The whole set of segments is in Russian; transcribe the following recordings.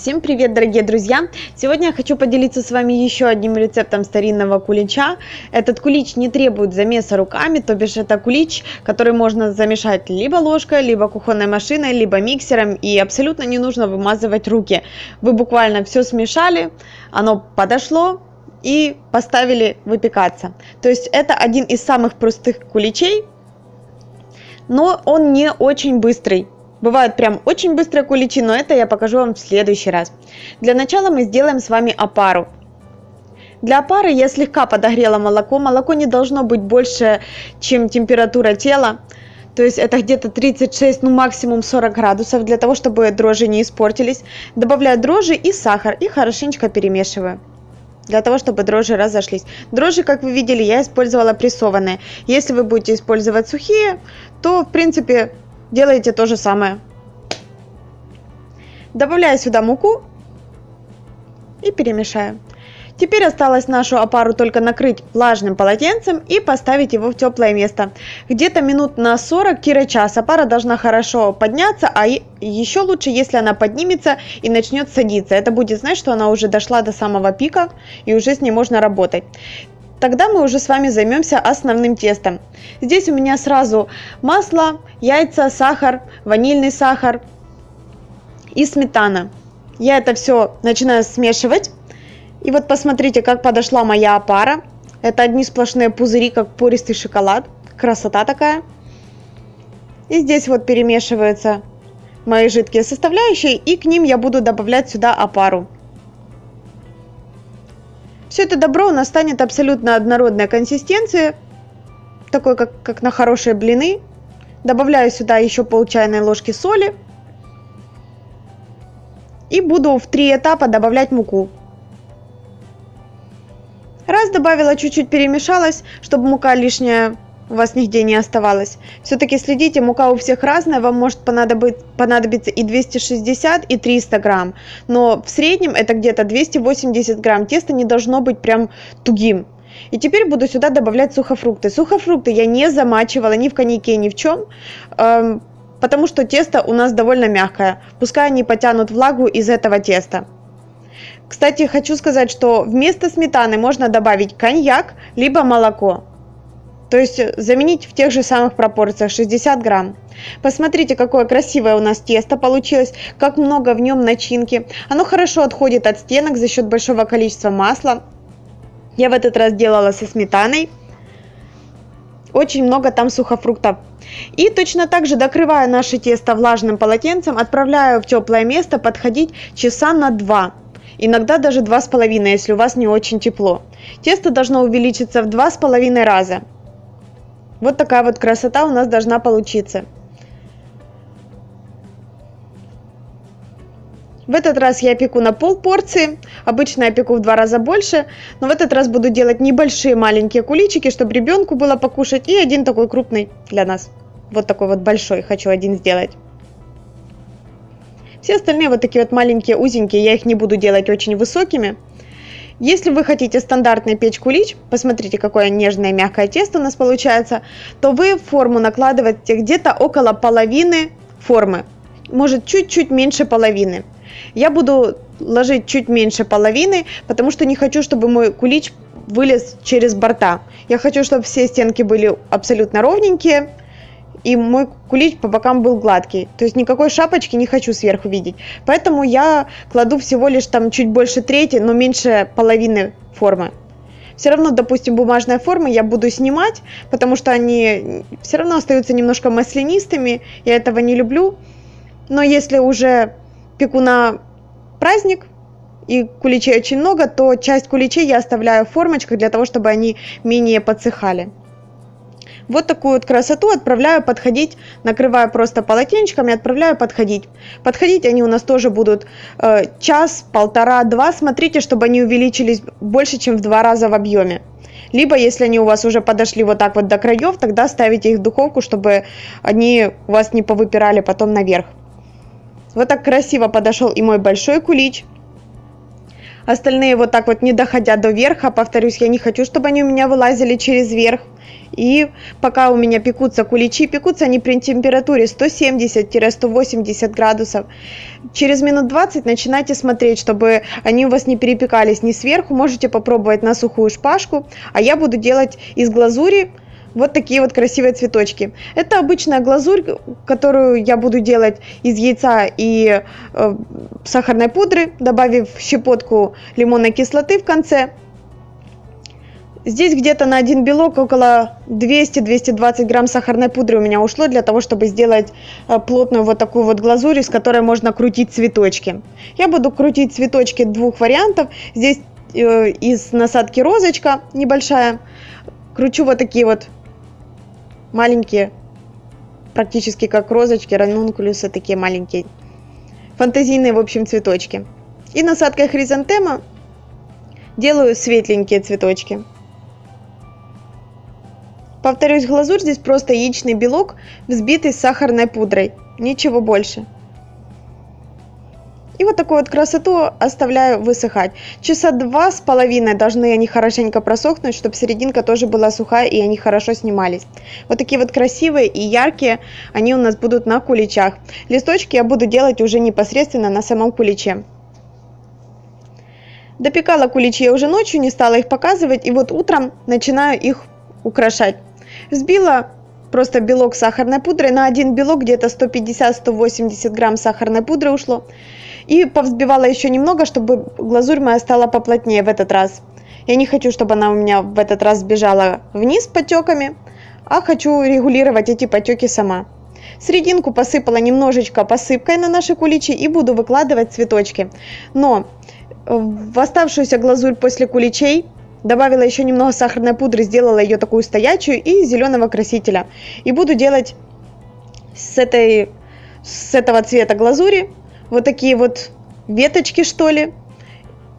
Всем привет, дорогие друзья! Сегодня я хочу поделиться с вами еще одним рецептом старинного кулича. Этот кулич не требует замеса руками, то бишь это кулич, который можно замешать либо ложкой, либо кухонной машиной, либо миксером, и абсолютно не нужно вымазывать руки. Вы буквально все смешали, оно подошло, и поставили выпекаться. То есть это один из самых простых куличей, но он не очень быстрый. Бывают прям очень быстрые куличи, но это я покажу вам в следующий раз. Для начала мы сделаем с вами опару. Для опары я слегка подогрела молоко. Молоко не должно быть больше, чем температура тела. То есть это где-то 36, ну максимум 40 градусов, для того, чтобы дрожжи не испортились. Добавляю дрожжи и сахар и хорошенечко перемешиваю для того, чтобы дрожжи разошлись. Дрожжи, как вы видели, я использовала прессованные. Если вы будете использовать сухие, то, в принципе, делаете то же самое. Добавляю сюда муку и перемешаю. Теперь осталось нашу опару только накрыть влажным полотенцем и поставить его в теплое место. Где-то минут на 40-час опара должна хорошо подняться, а еще лучше, если она поднимется и начнет садиться. Это будет значит, что она уже дошла до самого пика и уже с ней можно работать. Тогда мы уже с вами займемся основным тестом. Здесь у меня сразу масло, яйца, сахар, ванильный сахар и сметана. Я это все начинаю смешивать. И вот посмотрите, как подошла моя опара. Это одни сплошные пузыри, как пористый шоколад. Красота такая. И здесь вот перемешиваются мои жидкие составляющие. И к ним я буду добавлять сюда опару. Все это добро у нас станет абсолютно однородной консистенции, такой как, как на хорошие блины. Добавляю сюда еще пол чайной ложки соли. И буду в три этапа добавлять муку. Раз добавила, чуть-чуть перемешалась, чтобы мука лишняя у вас нигде не оставалось. Все-таки следите, мука у всех разная, вам может понадобиться и 260, и 300 грамм. Но в среднем это где-то 280 грамм. Тесто не должно быть прям тугим. И теперь буду сюда добавлять сухофрукты. Сухофрукты я не замачивала ни в коньяке, ни в чем, эм, потому что тесто у нас довольно мягкое. Пускай они потянут влагу из этого теста. Кстати, хочу сказать, что вместо сметаны можно добавить коньяк, либо молоко. То есть э, заменить в тех же самых пропорциях 60 грамм. Посмотрите, какое красивое у нас тесто получилось, как много в нем начинки. Оно хорошо отходит от стенок за счет большого количества масла. Я в этот раз делала со сметаной. Очень много там сухофруктов. И точно так же докрываю наше тесто влажным полотенцем, отправляю в теплое место подходить часа на 2. Иногда даже 2,5, если у вас не очень тепло. Тесто должно увеличиться в 2,5 раза. Вот такая вот красота у нас должна получиться. В этот раз я пеку на пол порции, обычно я пеку в два раза больше, но в этот раз буду делать небольшие маленькие куличики, чтобы ребенку было покушать, и один такой крупный для нас. Вот такой вот большой хочу один сделать. Все остальные вот такие вот маленькие узенькие, я их не буду делать очень высокими. Если вы хотите стандартный печь кулич, посмотрите, какое нежное мягкое тесто у нас получается, то вы форму накладываете где-то около половины формы, может чуть-чуть меньше половины. Я буду ложить чуть меньше половины, потому что не хочу, чтобы мой кулич вылез через борта. Я хочу, чтобы все стенки были абсолютно ровненькие, и мой кулич по бокам был гладкий. То есть никакой шапочки не хочу сверху видеть. Поэтому я кладу всего лишь там чуть больше трети, но меньше половины формы. Все равно, допустим, бумажные формы я буду снимать, потому что они все равно остаются немножко маслянистыми. Я этого не люблю. Но если уже пеку на праздник, и куличей очень много, то часть куличей я оставляю в формочках для того, чтобы они менее подсыхали. Вот такую вот красоту отправляю подходить, накрываю просто полотенчиком и отправляю подходить. Подходить они у нас тоже будут э, час, полтора, два. Смотрите, чтобы они увеличились больше, чем в два раза в объеме. Либо, если они у вас уже подошли вот так вот до краев, тогда ставите их в духовку, чтобы они у вас не повыпирали потом наверх. Вот так красиво подошел и мой большой кулич. Остальные вот так вот не доходя до верха, повторюсь, я не хочу, чтобы они у меня вылазили через верх. И пока у меня пекутся куличи, пекутся они при температуре 170-180 градусов. Через минут 20 начинайте смотреть, чтобы они у вас не перепекались ни сверху. Можете попробовать на сухую шпажку. А я буду делать из глазури вот такие вот красивые цветочки. Это обычная глазурь, которую я буду делать из яйца и э, сахарной пудры, добавив щепотку лимонной кислоты в конце. Здесь где-то на один белок около 200-220 грамм сахарной пудры у меня ушло для того, чтобы сделать э, плотную вот такую вот глазурь, из которой можно крутить цветочки. Я буду крутить цветочки двух вариантов. Здесь э, из насадки розочка небольшая. Кручу вот такие вот маленькие, практически как розочки, ранункулюсы, такие маленькие, фантазийные, в общем, цветочки. И насадкой хризантема делаю светленькие цветочки. Повторюсь, глазурь здесь просто яичный белок, взбитый с сахарной пудрой, ничего больше. И вот такую вот красоту оставляю высыхать. Часа два с половиной должны они хорошенько просохнуть, чтобы серединка тоже была сухая и они хорошо снимались. Вот такие вот красивые и яркие они у нас будут на куличах. Листочки я буду делать уже непосредственно на самом куличе. Допекала куличи я уже ночью, не стала их показывать. И вот утром начинаю их украшать. Взбила просто белок сахарной пудрой. На один белок где-то 150-180 грамм сахарной пудры ушло. И повзбивала еще немного, чтобы глазурь моя стала поплотнее в этот раз. Я не хочу, чтобы она у меня в этот раз сбежала вниз потеками, а хочу регулировать эти потеки сама. Серединку посыпала немножечко посыпкой на наши куличи и буду выкладывать цветочки. Но в оставшуюся глазурь после куличей добавила еще немного сахарной пудры, сделала ее такую стоячую и зеленого красителя. И буду делать с, этой, с этого цвета глазури вот такие вот веточки, что ли,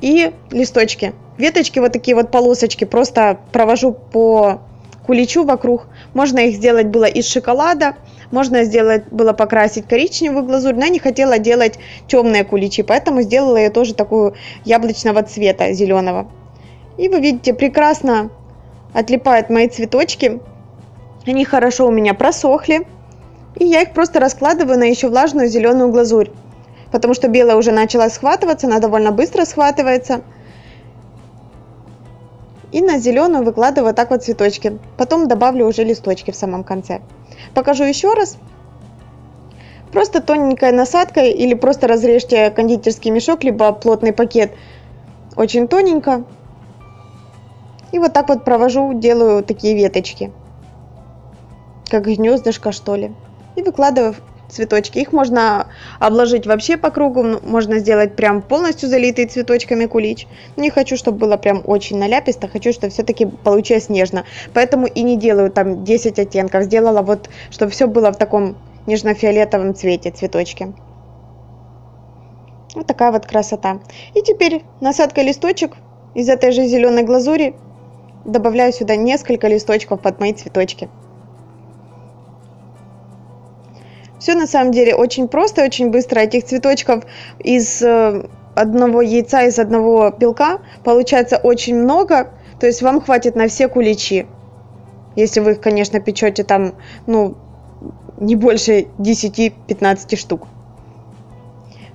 и листочки. Веточки, вот такие вот полосочки, просто провожу по куличу вокруг. Можно их сделать было из шоколада, можно сделать было покрасить коричневую глазурь, но я не хотела делать темные куличи, поэтому сделала я тоже такую яблочного цвета, зеленого. И вы видите, прекрасно отлипают мои цветочки. Они хорошо у меня просохли. И я их просто раскладываю на еще влажную зеленую глазурь потому что белая уже начала схватываться, она довольно быстро схватывается. И на зеленую выкладываю так вот цветочки. Потом добавлю уже листочки в самом конце. Покажу еще раз. Просто тоненькой насадкой или просто разрежьте кондитерский мешок, либо плотный пакет очень тоненько. И вот так вот провожу, делаю такие веточки. Как гнездышко что ли. И выкладываю цветочки. Их можно обложить вообще по кругу, можно сделать прям полностью залитый цветочками кулич. Не хочу, чтобы было прям очень наляписто, хочу, чтобы все-таки получилось нежно. Поэтому и не делаю там 10 оттенков, сделала вот, чтобы все было в таком нежно-фиолетовом цвете цветочки. Вот такая вот красота. И теперь насадка листочек из этой же зеленой глазури добавляю сюда несколько листочков под мои цветочки. Все на самом деле очень просто, очень быстро. Этих цветочков из э, одного яйца, из одного белка получается очень много. То есть вам хватит на все куличи. Если вы их, конечно, печете там, ну, не больше 10-15 штук.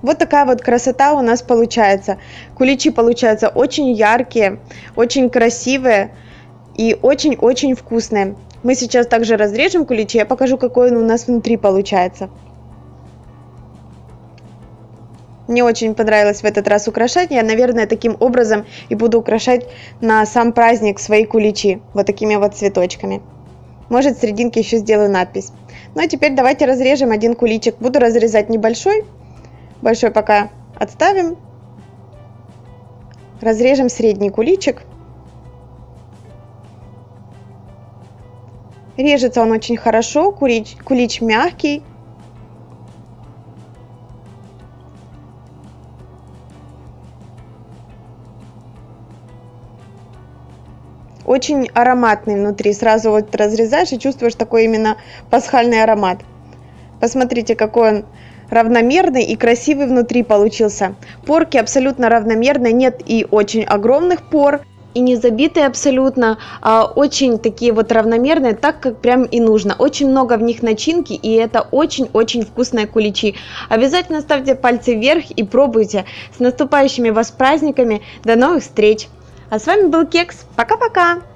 Вот такая вот красота у нас получается. Куличи получаются очень яркие, очень красивые и очень-очень вкусные. Мы сейчас также разрежем куличи, я покажу, какой он у нас внутри получается. Мне очень понравилось в этот раз украшать. Я, наверное, таким образом и буду украшать на сам праздник свои куличи. Вот такими вот цветочками. Может, в серединке еще сделаю надпись. Ну а теперь давайте разрежем один куличик. Буду разрезать небольшой. Большой пока отставим. Разрежем средний куличик. Режется он очень хорошо, кулич, кулич мягкий. Очень ароматный внутри. Сразу вот разрезаешь и чувствуешь такой именно пасхальный аромат. Посмотрите, какой он равномерный и красивый внутри получился. Порки абсолютно равномерные, нет и очень огромных пор, и не забитые абсолютно, а очень такие вот равномерные, так как прям и нужно. Очень много в них начинки, и это очень-очень вкусные куличи. Обязательно ставьте пальцы вверх и пробуйте. С наступающими вас праздниками. До новых встреч! А с вами был Кекс. Пока-пока!